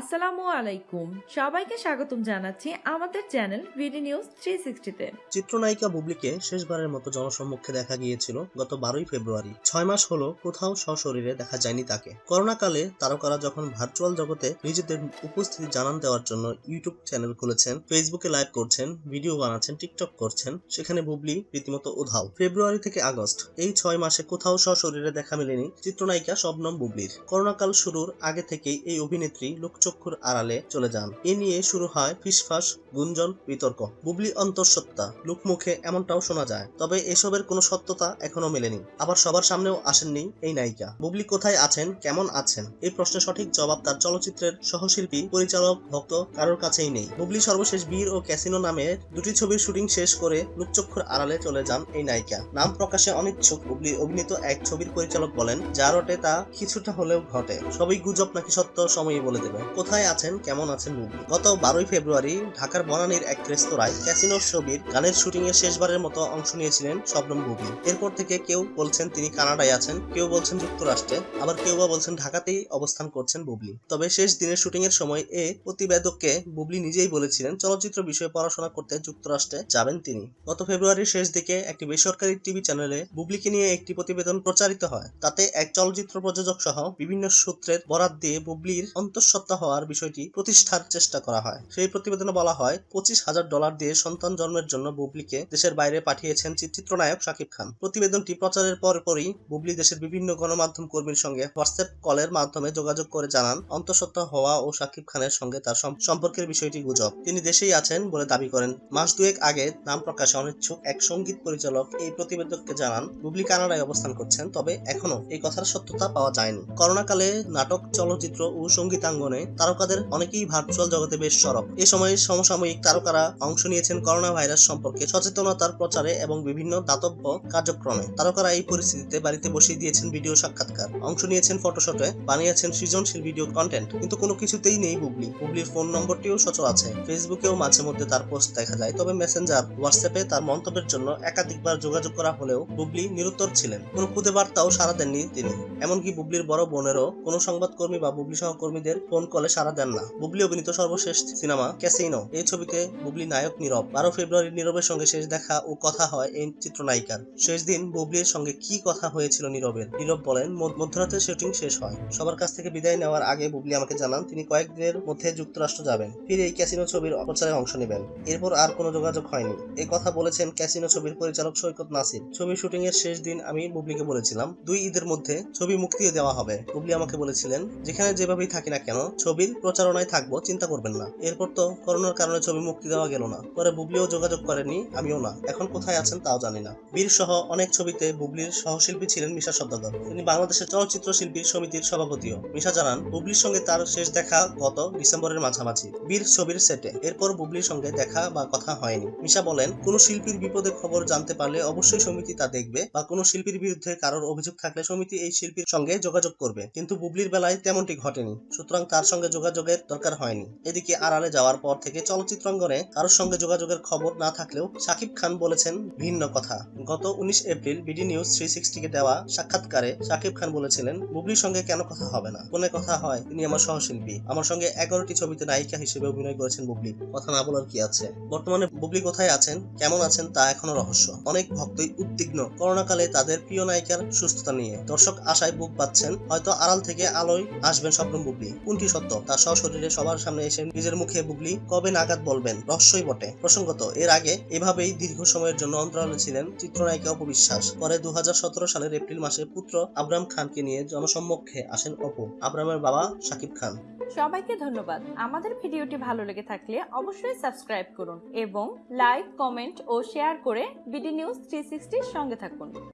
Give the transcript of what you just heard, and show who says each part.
Speaker 1: আসসালামু আলাইকুম। সবাইকে স্বাগতম জানাচ্ছি আমাদের চ্যানেল ভিডি নিউজ থ্রি সিক্সটিতে
Speaker 2: চিত্রনায়িকা বুবলিকে শেষবারের মতো জনসম্মুখে দেখা গিয়েছিল গত বারোই ফেব্রুয়ারি। ছয় মাস হলো কোথাও সশরীরে দেখা যায়নি তাকে। করোনাকালে তারকারা যখন ভার্চুয়াল জগতে নিজেদের উপস্থিতি জানান দেওয়ার জন্য ইউটিউব চ্যানেল খুলেছেন ফেসবুকে লাইভ করছেন ভিডিও বানাচ্ছেন টিকটক করছেন, সেখানে বুবলি রীতিমতো উধাও। ফেব্রুয়ারি থেকে আগস্ট, এই ছয় মাসে কোথাও সশরীরে দেখা মেলেনি চিত্রনায়িকা শবনম বুবলির। করোনাকাল শুরুর আগে থেকেই এই অভিনেত্রী লোকচক্ষুর আড়ালে চলে যান। এ নিয়ে শুরু হয় ফিসফাস, গুঞ্জন, বিতর্ক। বুবলি অন্তঃসত্ত্বা। লোকমুখে এমনটাও শোনা যায়। তবে এসবের কোনো সত্যতা এখনও মেলেনি। আবার সবার সামনেও আসেননি এই নায়িকা। বুবলি কোথায় আছেন? কেমন আছেন? এই প্রশ্নের সঠিক জবাব তার চলচ্চিত্রের সহশিল্পী, পরিচালক, ভক্ত কারোর কাছেই নেই। বুবলি সর্বশেষ বীর ও ক্যাসিনো নামে দুটি ছবির শুটিং শেষ করে লোকচক্ষুর আড়ালে চলে যান এই নায়িকা। নাম প্রকাশে অনিচ্ছুক। বুবলি অভিনীত এক ছবির পরিচালক বলেন, যা রটে তা কিছুটা হলেও ঘটে। সবই গুজব নাকি সত্য, সময়ই বলে দেবে। কোথায় আছেন, কেমন আছেন বুবলি গত বারোই ফেব্রুয়ারি ঢাকার বনানীর এক রেস্তোরাঁয় ক্যাসিনো ছবির গানের শুটিং এর শেষবারের মতো অংশ নিয়েছিলেন শবনম বুবলি এরপর থেকে কেউ বলছেন তিনি কানাডায় আছেন, কেউ বলছেন যুক্তরাষ্ট্রে, আবার কেউ বা বলছেন ঢাকাতেই অবস্থান করছেন বুবলি। তবে শেষ দিনের শুটিং এর সময় এ প্রতিবেদককে বুবলি নিজেই বলেছিলেন, চলচ্চিত্র বিষয়ে পড়াশোনা করতে যুক্তরাষ্ট্রে যাবেন তিনি। গত ফেব্রুয়ারির শেষ দিকে একটি বেসরকারি টিভি চ্যানেলে বুবলিকে নিয়ে একটি প্রতিবেদন প্রচারিত হয়। তাতে এক চলচ্চিত্র প্রযোজক সহ বিভিন্ন সূত্রের বরাত দিয়ে বুবলির অন্তঃসত্ত্বা হওয়ার বিষয়টি প্রতিষ্ঠার চেষ্টা করা হয়। সেই প্রতিবেদনে বলা হয়, পঁচিশ হাজার ডলার দিয়ে সন্তান জন্মের জন্য বুবলিকে দেশের বাইরে পাঠিয়েছেন চিত্রনায়ক শাকিব খান। প্রতিবেদনটি প্রচারের পরপরই বুবলি দেশের বিভিন্ন গণমাধ্যম কর্মীর সঙ্গে হোয়াটসঅ্যাপ কলের মাধ্যমে যোগাযোগ করে জানান, অন্তঃসত্ত্বা হওয়া ও শাকিব খানের সঙ্গে তার সম্পর্কের বিষয়টি গুজব। তিনি দেশেই আছেন বলে দাবি করেন। মাস দুয়েক আগে নাম প্রকাশে অনিচ্ছুক এক সংগীত পরিচালক এই প্রতিবেদককে জানান, বুবলি কানাডায় অবস্থান করছেন, তবে এখনও এই কথার সত্যতা পাওয়া যায়নি। করোনাকালে নাটক, চলচ্চিত্র ও সঙ্গীতাঙ্গনে তারকাদের অনেকেই ভার্চুয়াল জগতে বেশ সরব। এ সময় সমসাময়িক তারকারা অংশ নিয়েছেন করোনা ভাইরাস সম্পর্কে সচেতনতার প্রচারে এবং বিভিন্ন দাতব্য কার্যক্রমে। তারকারা এই পরিস্থিতিতে বাড়িতে বসিয়ে দিয়েছেন ভিডিও সাক্ষাৎকার। অংশ নিয়েছেন ফটোশটে বানিয়েছেন সৃজনশীল ভিডিও কন্টেন্ট কিন্তু কোনো কিছুতেই নেই বুবলি। বুবলির ফোন নম্বরটিও সচল আছে। ফেসবুকেও মাঝে মধ্যে তার পোস্ট দেখা যায়। তবে মেসেঞ্জার হোয়াটসঅ্যাপে তার মন্তব্যের জন্য একাধিকবার যোগাযোগ করা হলেও বুবলি নিরুত্তর ছিলেন। কোনো খুদে বার্তাও সারা দেননি তিনি। এমনকি বুবলির বড় বোনেরও কোনো সংবাদকর্মী বা বুবলি সহকর্মীদের ফোন কলে সাড়া দেন না। বুবলি অভিনীত সর্বশেষ সিনেমা ক্যাসিনো। এই ছবিতে বুবলি নায়ক নীরব। বারো ফেব্রুয়ারি নীরবের সঙ্গে শেষ দেখা ও কথা হয় এই চিত্রনায়িকার। শেষ দিন বুবলির সঙ্গে কি কথা হয়েছিল নীরবের? নীরব বলেন মধ্যরাতে শুটিং শেষ হয়। সবার কাছ থেকে বিদায় নেওয়ার আগে বুবলি আমাকে জানান, তিনি কয়েকদিনের মধ্যে যুক্তরাষ্ট্র যাবেন। ফিরে এই ক্যাসিনো ছবির প্রচারে অংশ নেবেন। এরপর আর কোনো যোগাযোগ হয়নি। এই কথা বলেছেন ক্যাসিনো ছবির পরিচালক সৈকত নাসির। ছবি শুটিং এর শেষ দিন আমি বুবলিকে বলেছিলাম, দুই ঈদের মধ্যে ছবি মুক্তি দেওয়া হবে। বুবলি আমাকে বলেছিলেন, যেখানে যেভাবেই থাকি না কেন ছবির প্রচারণায় থাকব, চিন্তা করবেন না। এরপর তো করোনার কারণে ছবি মুক্তি দেওয়া গেল না। পরে বুবলিও যোগাযোগ করেনি, আমিও না। এখন কোথায় আছেন তাও জানি না। বীর সহ অনেক ছবিতে বুবলির সহশিল্পী ছিলেন মিশা সদ্দাগর তিনি বাংলাদেশের চলচ্চিত্র শিল্পী সমিতির সভাপতিও। মিশা জানান, বুবলির সঙ্গে তার শেষ দেখা গত ডিসেম্বরের মাঝামাঝি। বীর ছবির সেটে। এরপর বুবলির সঙ্গে দেখা বা কথা হয়নি। মিশা বলেন, কোন শিল্পীর বিপদে খবর জানতে পারলে অবশ্যই সমিতি তা দেখবে বা কোনো শিল্পীর বিরুদ্ধে কারোর অভিযোগ থাকলে সমিতি এই শিল্পীর সঙ্গে যোগাযোগ করবে। কিন্তু বুবলির বেলায় তেমনটি ঘটেনি। সুতরাং তার সঙ্গে যোগাযোগের দরকার হয়নি। এদিকে আড়ালে যাওয়ার পর থেকে চলচ্চিত্রাঙ্গনে কারোর সঙ্গে যোগাযোগের খবর না থাকলেও শাকিব খান বলেছেন ভিন্ন কথা। গত উনিশ এপ্রিল বিডি নিউজ থ্রি সিক্সটিকে দেওয়া সাক্ষাৎকারে শাকিব খান বলেছিলেন, বুবলির সঙ্গে কেন কথা হবে না? ফোনে কথা হয়, তিনি আমার সহশিল্পী। আমার সঙ্গে এগারোটি ছবিতে নায়িকা হিসেবে অভিনয় করেছেন বুবলি। কথা না বলার কি আছে? বর্তমানে বুবলি কোথায় আছেন, কেমন আছেন তা এখনও রহস্য। অনেক ভক্তই উদ্বিগ্ন। করোনাকালে তাদের প্রিয় নায়িকার সুস্থতা নিয়ে দর্শক আশায় বুক পাচ্ছেন হয়তো আড়াল থেকে আলোয় আসবেন স্বপ্ন বুবলি। কোনটি সত্য? তার সশরীরে সবার সামনে এসে নিজের মুখে বুবলি কবে নাগাদ বলবেন? রহস্যই বটে। প্রসঙ্গত, এর আগে এভাবেই দীর্ঘ সময়ের জন্য অন্তরালে ছিলেন চিত্রনায়িকা অপবিশ্বাস। পরে দু সালের এপ্রিল মাসে পুত্র আবরাম খানকে নিয়ে জনসম্মুখে আসেন অপু, আবরামের বাবা শাকিব খান।
Speaker 1: সবাইকে ধন্যবাদ। আমাদের ভিডিওটি ভালো লেগে থাকলে অবশ্যই সাবস্ক্রাইব করুন এবং লাইক, কমেন্ট ও শেয়ার করে বিডি নিউজ থ্রি সঙ্গে থাকুন।